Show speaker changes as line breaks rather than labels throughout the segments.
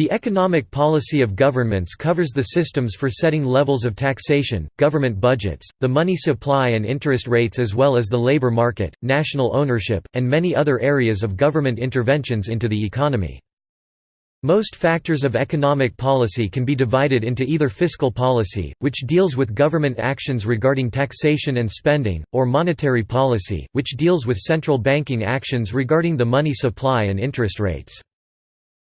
The economic policy of governments covers the systems for setting levels of taxation, government budgets, the money supply and interest rates as well as the labor market, national ownership, and many other areas of government interventions into the economy. Most factors of economic policy can be divided into either fiscal policy, which deals with government actions regarding taxation and spending, or monetary policy, which deals with central banking actions regarding the money supply and interest rates.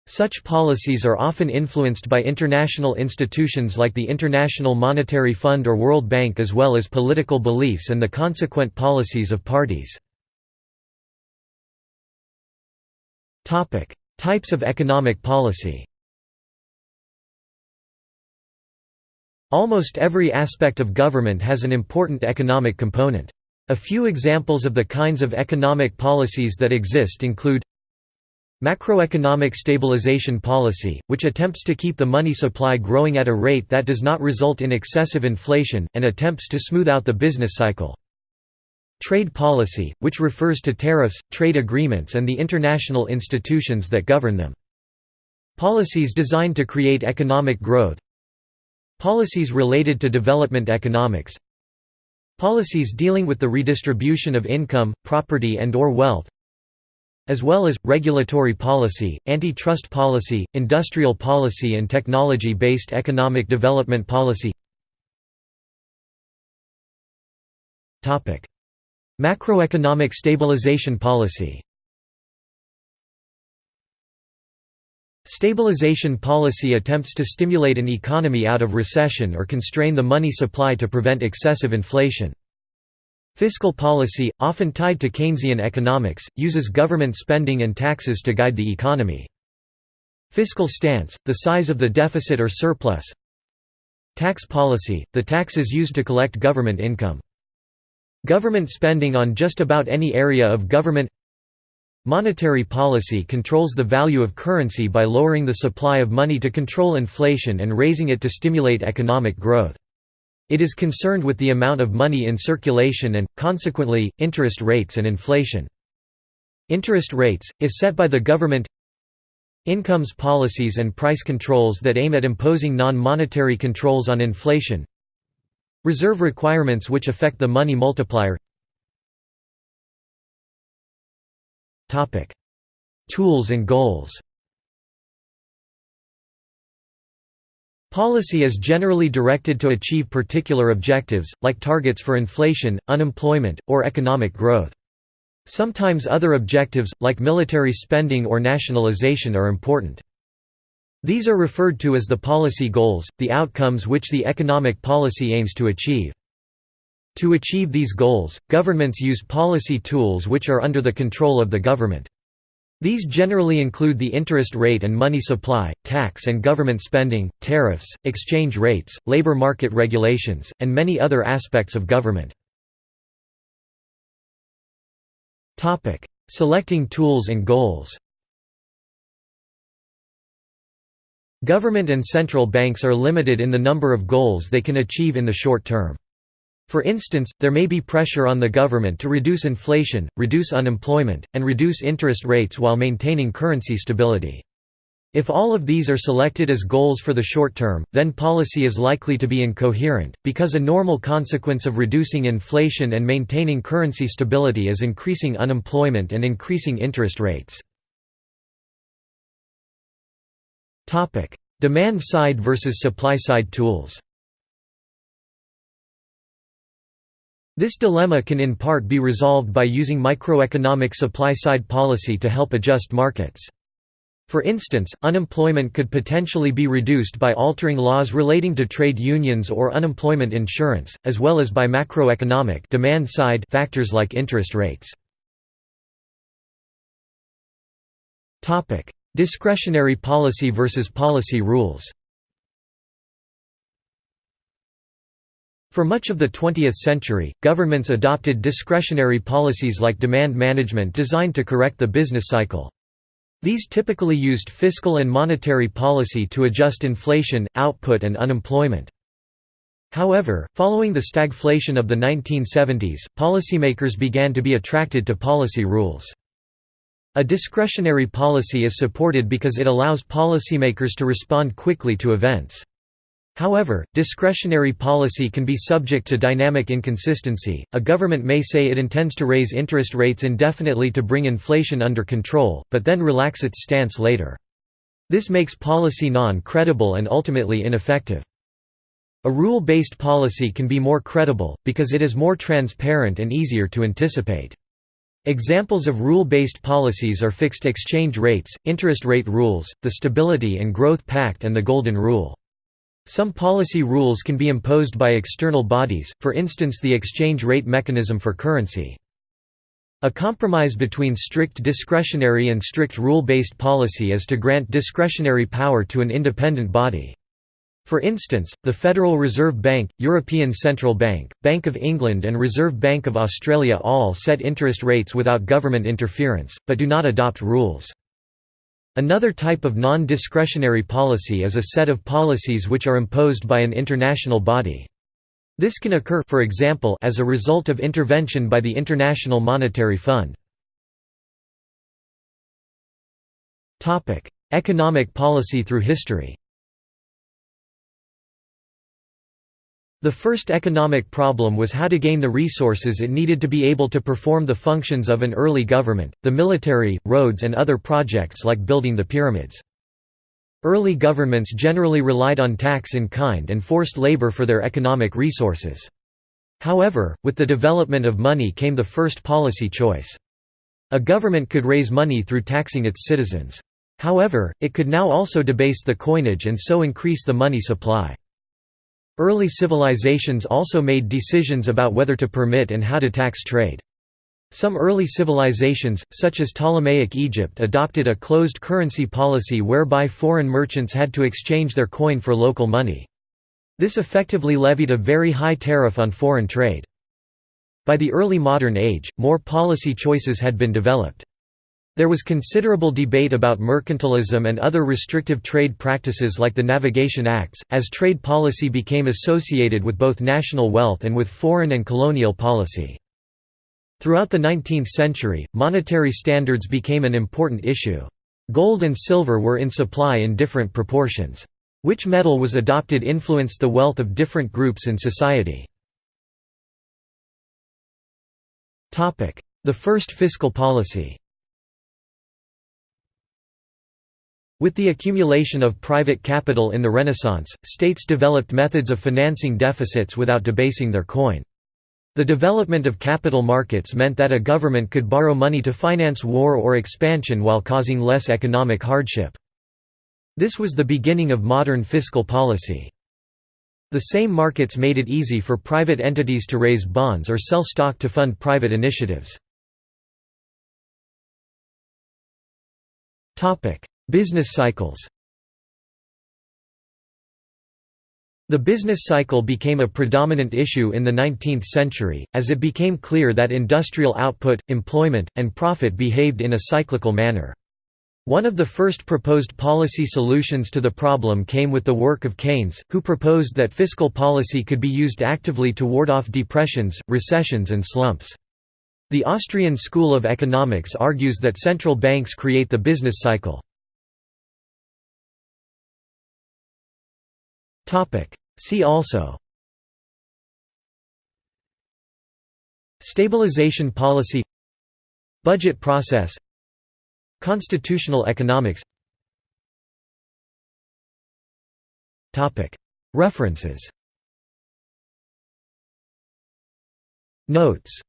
Such policies are often influenced by international institutions like the International Monetary Fund or World Bank as well as political beliefs and the consequent policies of parties. Types of economic policy Almost every aspect of government has an important economic component. A few examples of the kinds of economic policies that exist include Macroeconomic stabilization policy, which attempts to keep the money supply growing at a rate that does not result in excessive inflation, and attempts to smooth out the business cycle. Trade policy, which refers to tariffs, trade agreements and the international institutions that govern them. Policies designed to create economic growth Policies related to development economics Policies dealing with the redistribution of income, property and or wealth as well as, regulatory policy, antitrust policy, industrial policy and technology-based economic development policy. Macroeconomic stabilization policy. Stabilization policy attempts to stimulate an economy out of recession or constrain the money supply to prevent excessive inflation. Fiscal policy, often tied to Keynesian economics, uses government spending and taxes to guide the economy. Fiscal stance, the size of the deficit or surplus Tax policy, the taxes used to collect government income. Government spending on just about any area of government Monetary policy controls the value of currency by lowering the supply of money to control inflation and raising it to stimulate economic growth. It is concerned with the amount of money in circulation and, consequently, interest rates and inflation. Interest rates, if set by the government Incomes policies and price controls that aim at imposing non-monetary controls on inflation Reserve requirements which affect the money multiplier Tools and goals Policy is generally directed to achieve particular objectives, like targets for inflation, unemployment, or economic growth. Sometimes other objectives, like military spending or nationalization are important. These are referred to as the policy goals, the outcomes which the economic policy aims to achieve. To achieve these goals, governments use policy tools which are under the control of the government. These generally include the interest rate and money supply, tax and government spending, tariffs, exchange rates, labor market regulations, and many other aspects of government. Selecting tools and goals Government and central banks are limited in the number of goals they can achieve in the short term. For instance, there may be pressure on the government to reduce inflation, reduce unemployment, and reduce interest rates while maintaining currency stability. If all of these are selected as goals for the short term, then policy is likely to be incoherent, because a normal consequence of reducing inflation and maintaining currency stability is increasing unemployment and increasing interest rates. Demand-side versus supply-side tools This dilemma can in part be resolved by using microeconomic supply-side policy to help adjust markets. For instance, unemployment could potentially be reduced by altering laws relating to trade unions or unemployment insurance, as well as by macroeconomic demand side factors like interest rates. Discretionary policy versus policy rules For much of the 20th century, governments adopted discretionary policies like demand management designed to correct the business cycle. These typically used fiscal and monetary policy to adjust inflation, output and unemployment. However, following the stagflation of the 1970s, policymakers began to be attracted to policy rules. A discretionary policy is supported because it allows policymakers to respond quickly to events. However, discretionary policy can be subject to dynamic inconsistency. A government may say it intends to raise interest rates indefinitely to bring inflation under control, but then relax its stance later. This makes policy non-credible and ultimately ineffective. A rule-based policy can be more credible, because it is more transparent and easier to anticipate. Examples of rule-based policies are fixed exchange rates, interest rate rules, the Stability and Growth Pact and the Golden Rule. Some policy rules can be imposed by external bodies, for instance the exchange rate mechanism for currency. A compromise between strict discretionary and strict rule-based policy is to grant discretionary power to an independent body. For instance, the Federal Reserve Bank, European Central Bank, Bank of England and Reserve Bank of Australia all set interest rates without government interference, but do not adopt rules. Another type of non-discretionary policy is a set of policies which are imposed by an international body. This can occur for example, as a result of intervention by the International Monetary Fund. Economic policy through history The first economic problem was how to gain the resources it needed to be able to perform the functions of an early government, the military, roads and other projects like building the pyramids. Early governments generally relied on tax in kind and forced labor for their economic resources. However, with the development of money came the first policy choice. A government could raise money through taxing its citizens. However, it could now also debase the coinage and so increase the money supply. Early civilizations also made decisions about whether to permit and how to tax trade. Some early civilizations, such as Ptolemaic Egypt adopted a closed currency policy whereby foreign merchants had to exchange their coin for local money. This effectively levied a very high tariff on foreign trade. By the early modern age, more policy choices had been developed. There was considerable debate about mercantilism and other restrictive trade practices like the Navigation Acts, as trade policy became associated with both national wealth and with foreign and colonial policy. Throughout the 19th century, monetary standards became an important issue. Gold and silver were in supply in different proportions. Which metal was adopted influenced the wealth of different groups in society. The first fiscal policy With the accumulation of private capital in the Renaissance, states developed methods of financing deficits without debasing their coin. The development of capital markets meant that a government could borrow money to finance war or expansion while causing less economic hardship. This was the beginning of modern fiscal policy. The same markets made it easy for private entities to raise bonds or sell stock to fund private initiatives. Business cycles The business cycle became a predominant issue in the 19th century, as it became clear that industrial output, employment, and profit behaved in a cyclical manner. One of the first proposed policy solutions to the problem came with the work of Keynes, who proposed that fiscal policy could be used actively to ward off depressions, recessions and slumps. The Austrian School of Economics argues that central banks create the business cycle. See also. Stabilization policy. Budget process. Constitutional economics. References. Notes